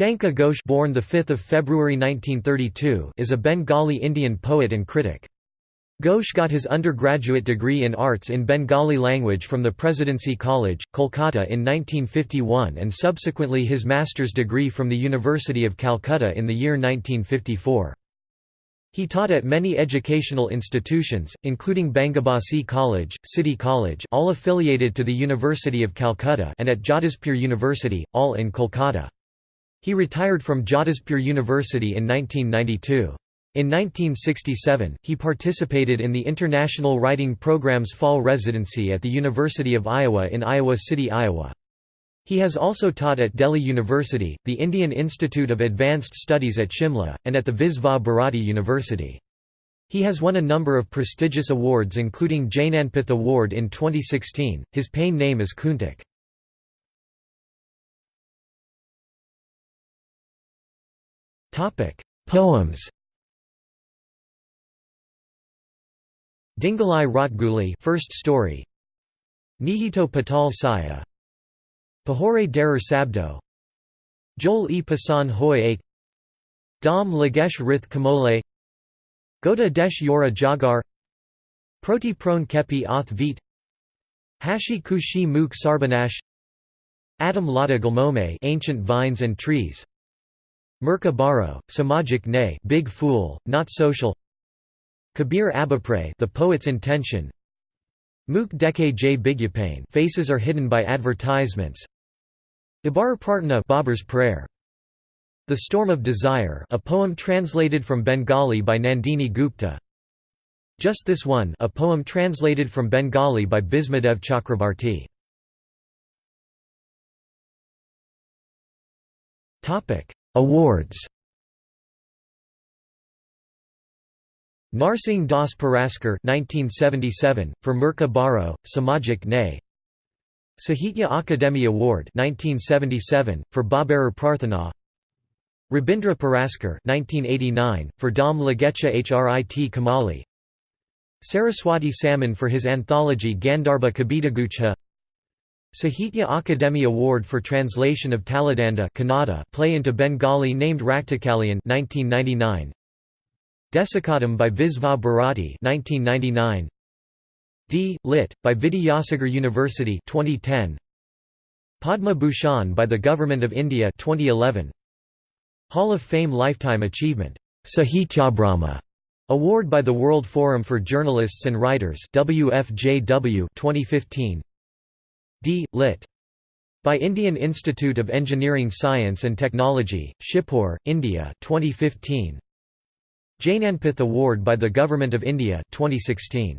Shankha Ghosh born 5 February 1932 is a Bengali Indian poet and critic. Ghosh got his undergraduate degree in arts in Bengali language from the Presidency College, Kolkata in 1951 and subsequently his master's degree from the University of Calcutta in the year 1954. He taught at many educational institutions, including Bangabasi College, City College all affiliated to the University of Calcutta and at Jadavpur University, all in Kolkata. He retired from Jadavpur University in 1992. In 1967, he participated in the International Writing Program's fall residency at the University of Iowa in Iowa City, Iowa. He has also taught at Delhi University, the Indian Institute of Advanced Studies at Shimla, and at the Visva Bharati University. He has won a number of prestigious awards including Jnanpith Award in 2016. His pain name is Kuntak. Poems Dingalai Rotguli first story. Nihito Patal Saya. Pahore Derer Sabdo. Joel e. Pasan Hoy Ek Dam Lagesh Rith Kamole. Gota Desh Yora Jagar. Proti Prone Kepi Oth Vit. Hashi Kushi Mook Sarbanash Adam Lada Gulmome Ancient Vines and Trees Murka Baro, Samajik Ne Big Fool, Not Social Kabir Abapre The Poet's Intention Mook Deke J. Bigyapane Faces are hidden by advertisements Ibar Prarthana Babar's Prayer The Storm of Desire a poem translated from Bengali by Nandini Gupta Just This One a poem translated from Bengali by Bismadev Chakrabarti Awards. Narsingh Das Puraskar 1977 for Murka Baro, Samajik Ne Sahitya Akademi Award 1977 for Babar Prarthana. Rabindra Puraskar 1989 for Dam Lagecha Hrit Kamali. Saraswati Samman for his anthology Gandharba Kabitagucha Sahitya Akademi Award for translation of Taladanda Kannada play into Bengali named Raktakalyan 1999 Desikottama by Visva Bharati 1999 D. Lit. by Vidyasagar University 2010 Padma Bhushan by the Government of India 2011 Hall of Fame Lifetime Achievement. Sahitya Sahityabrahma Award by the World Forum for Journalists and Writers WFJW 2015 D. Lit. by Indian Institute of Engineering Science and Technology, Shibpur, India 2015 Jnanpith Award by the Government of India 2016